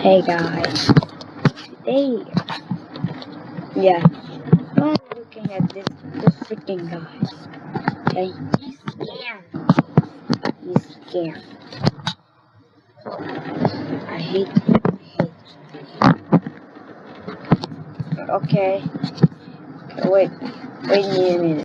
Hey guys, today, yeah, I'm looking at this this freaking guy. Okay, he's scammed. He's scammed. I hate, I hate. Okay. okay. Wait, wait a minute.